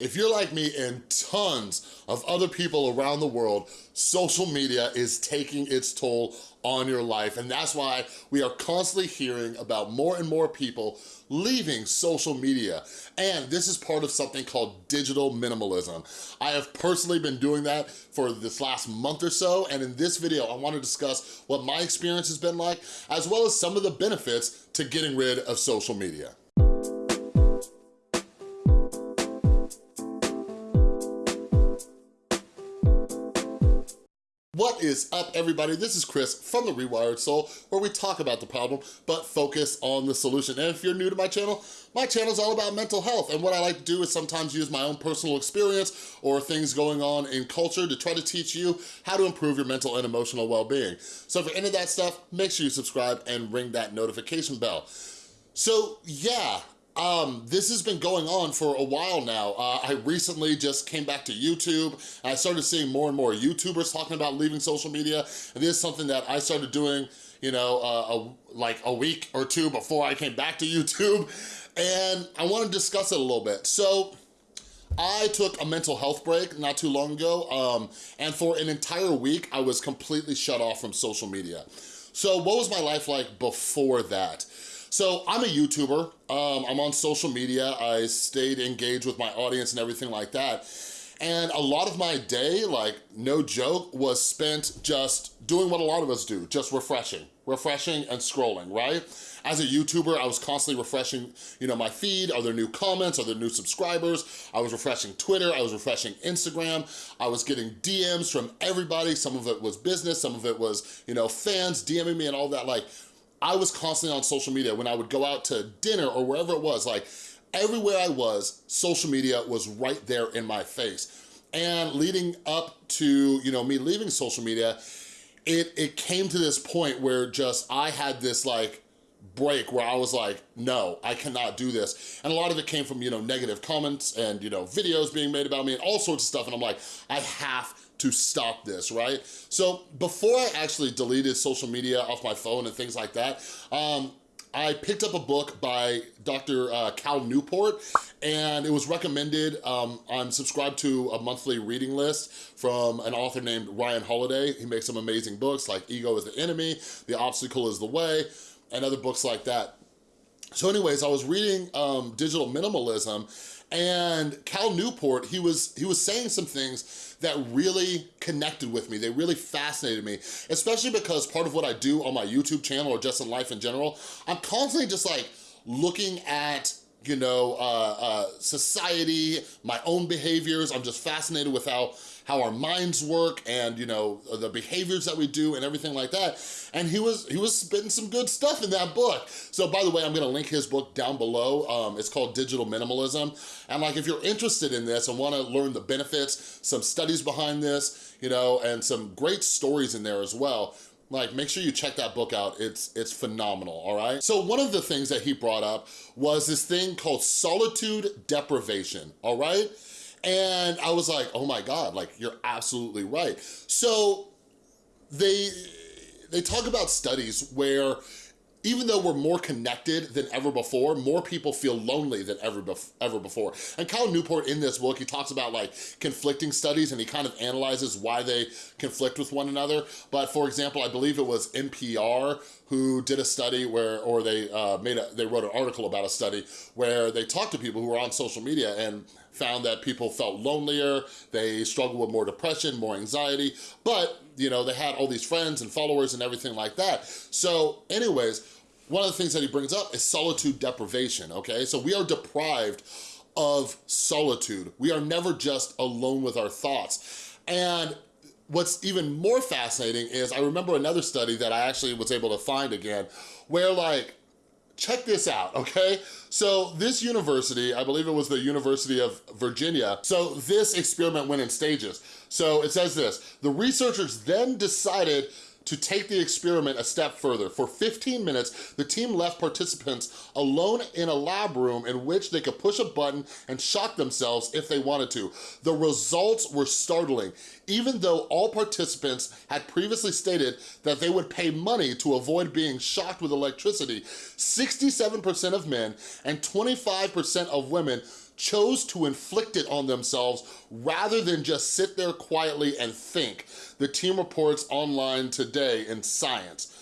If you're like me and tons of other people around the world, social media is taking its toll on your life. And that's why we are constantly hearing about more and more people leaving social media. And this is part of something called digital minimalism. I have personally been doing that for this last month or so. And in this video, I wanna discuss what my experience has been like, as well as some of the benefits to getting rid of social media. What is up, everybody? This is Chris from The Rewired Soul, where we talk about the problem, but focus on the solution. And if you're new to my channel, my channel is all about mental health. And what I like to do is sometimes use my own personal experience or things going on in culture to try to teach you how to improve your mental and emotional well-being. So if you're into that stuff, make sure you subscribe and ring that notification bell. So yeah, um, this has been going on for a while now. Uh, I recently just came back to YouTube I started seeing more and more YouTubers talking about leaving social media. And this is something that I started doing, you know, uh, a, like a week or two before I came back to YouTube. And I wanna discuss it a little bit. So, I took a mental health break not too long ago, um, and for an entire week, I was completely shut off from social media. So what was my life like before that? So I'm a YouTuber, um, I'm on social media, I stayed engaged with my audience and everything like that. And a lot of my day, like no joke, was spent just doing what a lot of us do, just refreshing, refreshing and scrolling, right? As a YouTuber, I was constantly refreshing, you know, my feed. Are there new comments? Are there new subscribers? I was refreshing Twitter. I was refreshing Instagram. I was getting DMs from everybody. Some of it was business. Some of it was, you know, fans DMing me and all that. Like, I was constantly on social media when I would go out to dinner or wherever it was, like everywhere I was, social media was right there in my face. And leading up to, you know, me leaving social media, it, it came to this point where just I had this like break where I was like, no, I cannot do this. And a lot of it came from, you know, negative comments and, you know, videos being made about me and all sorts of stuff. And I'm like, I have to stop this, right? So before I actually deleted social media off my phone and things like that, um, I picked up a book by Dr. Uh, Cal Newport and it was recommended. Um, I'm subscribed to a monthly reading list from an author named Ryan Holiday. He makes some amazing books like Ego is the Enemy, The Obstacle is the Way, and other books like that. So anyways, I was reading um, Digital Minimalism and Cal Newport, he was, he was saying some things that really connected with me. They really fascinated me, especially because part of what I do on my YouTube channel or just in life in general, I'm constantly just like looking at you know, uh, uh, society, my own behaviors. I'm just fascinated with how how our minds work and, you know, the behaviors that we do and everything like that. And he was he was spitting some good stuff in that book. So by the way, I'm gonna link his book down below. Um, it's called Digital Minimalism. And like, if you're interested in this and wanna learn the benefits, some studies behind this, you know, and some great stories in there as well, like make sure you check that book out it's it's phenomenal all right so one of the things that he brought up was this thing called solitude deprivation all right and I was like, oh my God, like you're absolutely right. So they, they talk about studies where even though we're more connected than ever before, more people feel lonely than ever, bef ever before. And Cal Newport in this book, he talks about like conflicting studies and he kind of analyzes why they conflict with one another. But for example, I believe it was NPR who did a study where, or they uh, made a, they wrote an article about a study where they talked to people who were on social media and found that people felt lonelier, they struggled with more depression, more anxiety, but you know, they had all these friends and followers and everything like that. So anyways, one of the things that he brings up is solitude deprivation, okay? So we are deprived of solitude. We are never just alone with our thoughts. And what's even more fascinating is I remember another study that I actually was able to find again, where like check this out, okay? So this university, I believe it was the University of Virginia, so this experiment went in stages. So it says this, the researchers then decided to take the experiment a step further. For 15 minutes, the team left participants alone in a lab room in which they could push a button and shock themselves if they wanted to. The results were startling. Even though all participants had previously stated that they would pay money to avoid being shocked with electricity, 67% of men and 25% of women chose to inflict it on themselves rather than just sit there quietly and think, the team reports online today in Science.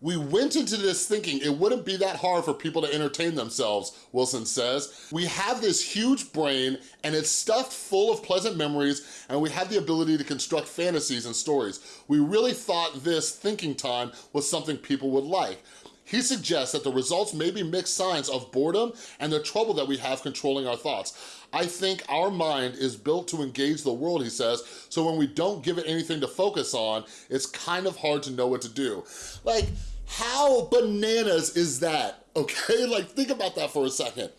We went into this thinking it wouldn't be that hard for people to entertain themselves, Wilson says. We have this huge brain and it's stuffed full of pleasant memories and we have the ability to construct fantasies and stories. We really thought this thinking time was something people would like. He suggests that the results may be mixed signs of boredom and the trouble that we have controlling our thoughts. I think our mind is built to engage the world, he says, so when we don't give it anything to focus on, it's kind of hard to know what to do. Like, how bananas is that, okay? Like, think about that for a second.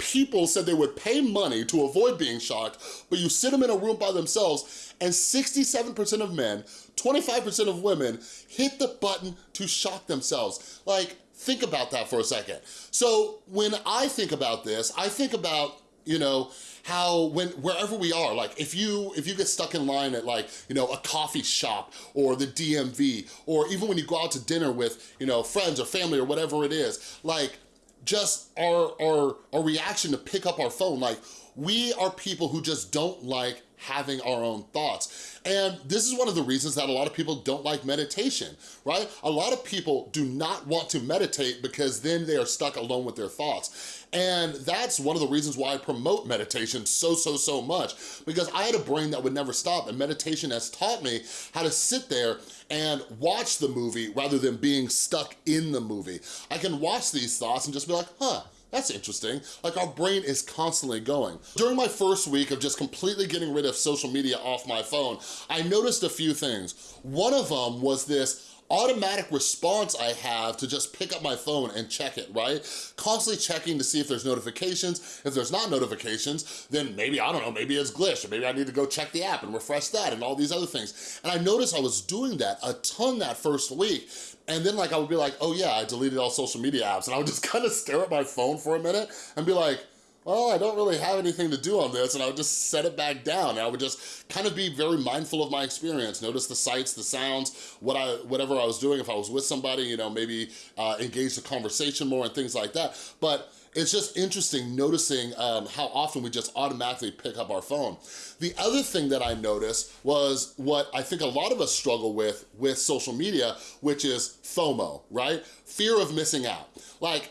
People said they would pay money to avoid being shocked, but you sit them in a room by themselves and 67% of men, 25% of women hit the button to shock themselves. Like, think about that for a second. So when I think about this, I think about you know, how when wherever we are, like if you if you get stuck in line at like, you know, a coffee shop or the DMV, or even when you go out to dinner with, you know, friends or family or whatever it is, like just our, our, our reaction to pick up our phone, like we are people who just don't like having our own thoughts. And this is one of the reasons that a lot of people don't like meditation, right? A lot of people do not want to meditate because then they are stuck alone with their thoughts. And that's one of the reasons why I promote meditation so, so, so much, because I had a brain that would never stop and meditation has taught me how to sit there and watch the movie rather than being stuck in the movie. I can watch these thoughts and just be like, huh, that's interesting. Like our brain is constantly going. During my first week of just completely getting rid of social media off my phone, I noticed a few things. One of them was this automatic response I have to just pick up my phone and check it, right? Constantly checking to see if there's notifications. If there's not notifications, then maybe, I don't know, maybe it's glitched, or maybe I need to go check the app and refresh that and all these other things. And I noticed I was doing that a ton that first week. And then like I would be like, oh yeah, I deleted all social media apps. And I would just kind of stare at my phone for a minute and be like, well, I don't really have anything to do on this, and I would just set it back down. I would just kind of be very mindful of my experience, notice the sights, the sounds, what I, whatever I was doing. If I was with somebody, you know, maybe uh, engage the conversation more and things like that. But it's just interesting noticing um, how often we just automatically pick up our phone. The other thing that I noticed was what I think a lot of us struggle with with social media, which is FOMO, right? Fear of missing out. Like,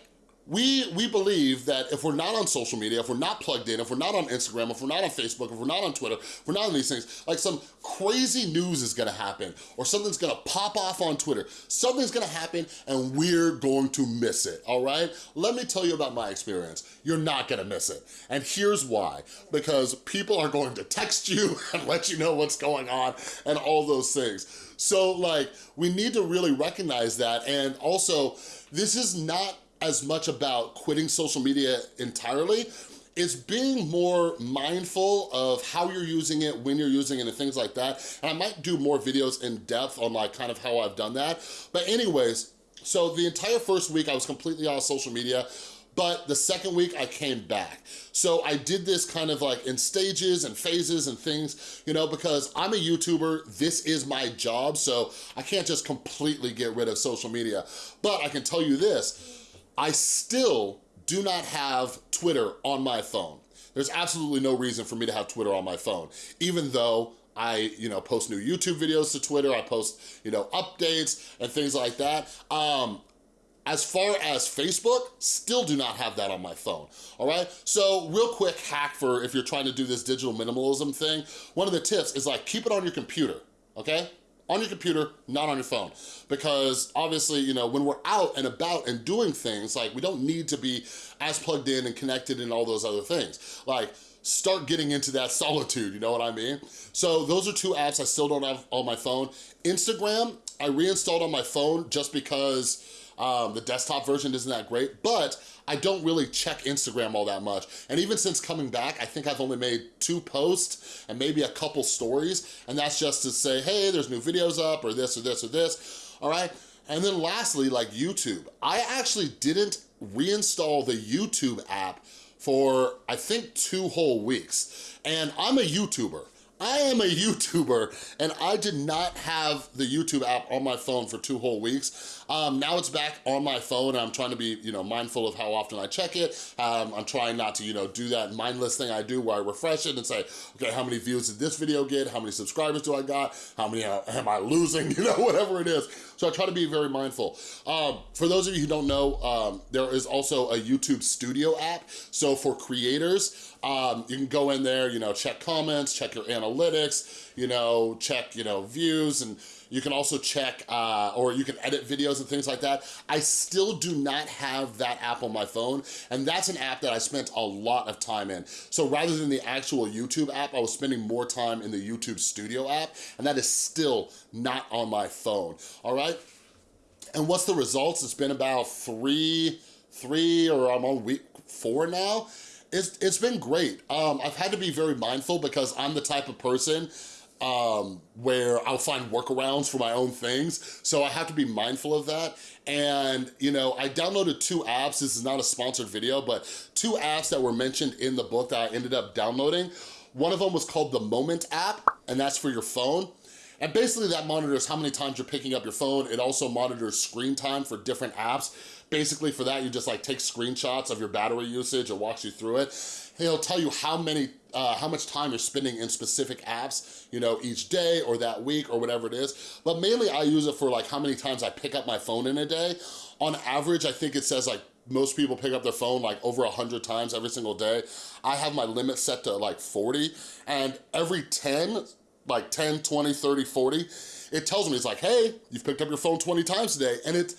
we, we believe that if we're not on social media, if we're not plugged in, if we're not on Instagram, if we're not on Facebook, if we're not on Twitter, if we're not on these things, like some crazy news is gonna happen or something's gonna pop off on Twitter. Something's gonna happen and we're going to miss it, all right? Let me tell you about my experience. You're not gonna miss it. And here's why. Because people are going to text you and let you know what's going on and all those things. So like, we need to really recognize that. And also, this is not as much about quitting social media entirely, it's being more mindful of how you're using it, when you're using it, and things like that. And I might do more videos in depth on like kind of how I've done that. But anyways, so the entire first week I was completely off social media, but the second week I came back. So I did this kind of like in stages and phases and things, you know, because I'm a YouTuber, this is my job, so I can't just completely get rid of social media. But I can tell you this, I still do not have Twitter on my phone. There's absolutely no reason for me to have Twitter on my phone, even though I, you know, post new YouTube videos to Twitter, I post, you know, updates and things like that. Um, as far as Facebook, still do not have that on my phone, all right? So real quick hack for if you're trying to do this digital minimalism thing, one of the tips is like keep it on your computer, okay? On your computer, not on your phone. Because obviously, you know, when we're out and about and doing things, like we don't need to be as plugged in and connected and all those other things. Like, start getting into that solitude, you know what I mean? So those are two apps I still don't have on my phone. Instagram, I reinstalled on my phone just because um, the desktop version isn't that great, but I don't really check Instagram all that much. And even since coming back, I think I've only made two posts and maybe a couple stories. And that's just to say, hey, there's new videos up or this or this or this, all right? And then lastly, like YouTube. I actually didn't reinstall the YouTube app for, I think, two whole weeks. And I'm a YouTuber. I am a YouTuber and I did not have the YouTube app on my phone for two whole weeks. Um, now it's back on my phone and I'm trying to be, you know, mindful of how often I check it. Um, I'm trying not to, you know, do that mindless thing I do where I refresh it and say, okay, how many views did this video get? How many subscribers do I got? How many uh, am I losing? You know, whatever it is. So I try to be very mindful. Um, for those of you who don't know, um, there is also a YouTube Studio app. So for creators, um, you can go in there, you know, check comments, check your analytics, you know, check, you know, views, and you can also check, uh, or you can edit videos and things like that. I still do not have that app on my phone, and that's an app that I spent a lot of time in. So rather than the actual YouTube app, I was spending more time in the YouTube Studio app, and that is still not on my phone, all right? And what's the results? It's been about three, three, or I'm on week four now, it's, it's been great. Um, I've had to be very mindful because I'm the type of person um, where I'll find workarounds for my own things. So I have to be mindful of that. And, you know, I downloaded two apps. This is not a sponsored video, but two apps that were mentioned in the book that I ended up downloading. One of them was called the Moment app, and that's for your phone. And basically that monitors how many times you're picking up your phone. It also monitors screen time for different apps. Basically for that, you just like take screenshots of your battery usage. It walks you through it. It'll tell you how many, uh, how much time you're spending in specific apps, you know, each day or that week or whatever it is. But mainly I use it for like how many times I pick up my phone in a day. On average, I think it says like most people pick up their phone like over 100 times every single day. I have my limit set to like 40 and every 10, like 10, 20, 30, 40, it tells me, it's like, hey, you've picked up your phone 20 times today. And it,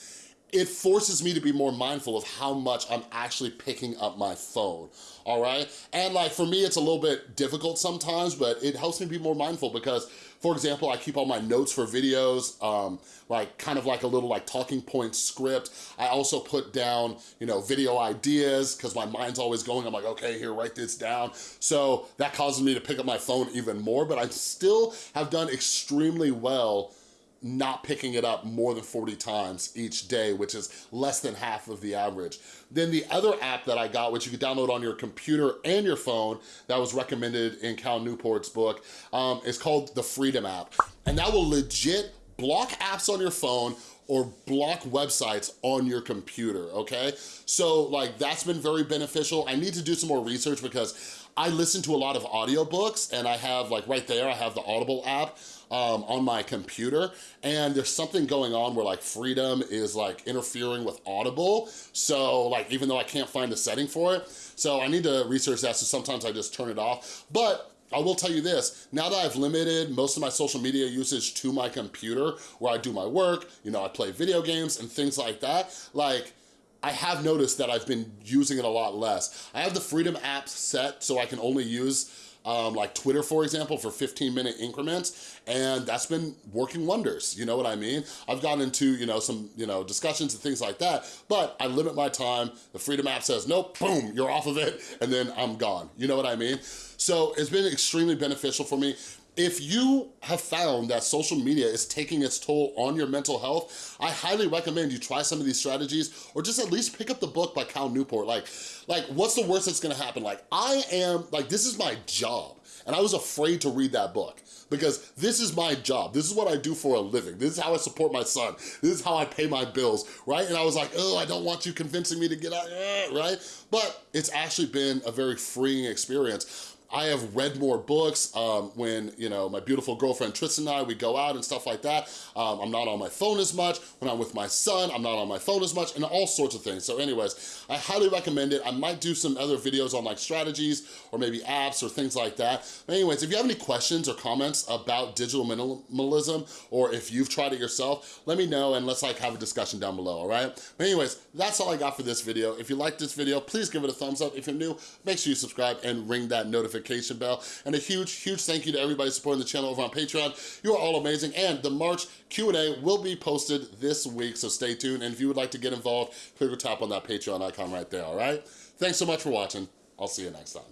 it forces me to be more mindful of how much I'm actually picking up my phone, all right? And like for me, it's a little bit difficult sometimes, but it helps me be more mindful because, for example, I keep all my notes for videos, um, like kind of like a little like talking point script. I also put down, you know, video ideas because my mind's always going. I'm like, okay, here, write this down. So that causes me to pick up my phone even more, but I still have done extremely well not picking it up more than 40 times each day, which is less than half of the average. Then the other app that I got, which you can download on your computer and your phone, that was recommended in Cal Newport's book, um, is called the Freedom app. And that will legit block apps on your phone or block websites on your computer, okay? So like that's been very beneficial. I need to do some more research because I listen to a lot of audiobooks and I have like right there, I have the Audible app um, on my computer and there's something going on where like Freedom is like interfering with Audible. So like even though I can't find the setting for it, so I need to research that so sometimes I just turn it off. But I will tell you this, now that I've limited most of my social media usage to my computer where I do my work, you know, I play video games and things like that, like, I have noticed that I've been using it a lot less. I have the Freedom app set so I can only use um, like Twitter, for example, for 15 minute increments. And that's been working wonders, you know what I mean? I've gotten into, you know, some, you know, discussions and things like that, but I limit my time. The Freedom app says, nope, boom, you're off of it, and then I'm gone. You know what I mean? So it's been extremely beneficial for me. If you have found that social media is taking its toll on your mental health, I highly recommend you try some of these strategies or just at least pick up the book by Cal Newport. Like, like what's the worst that's gonna happen? Like, I am, like, this is my job. And I was afraid to read that book because this is my job. This is what I do for a living. This is how I support my son. This is how I pay my bills, right? And I was like, oh, I don't want you convincing me to get out, right? But it's actually been a very freeing experience. I have read more books um, when, you know, my beautiful girlfriend Tristan and I, we go out and stuff like that. Um, I'm not on my phone as much. When I'm with my son, I'm not on my phone as much and all sorts of things. So anyways, I highly recommend it. I might do some other videos on like strategies or maybe apps or things like that. But anyways, if you have any questions or comments about digital minimalism or if you've tried it yourself, let me know and let's like have a discussion down below, all right? But anyways, that's all I got for this video. If you like this video, please give it a thumbs up. If you're new, make sure you subscribe and ring that notification notification bell. And a huge, huge thank you to everybody supporting the channel over on Patreon. You are all amazing. And the March Q&A will be posted this week, so stay tuned. And if you would like to get involved, click or tap on that Patreon icon right there, all right? Thanks so much for watching. I'll see you next time.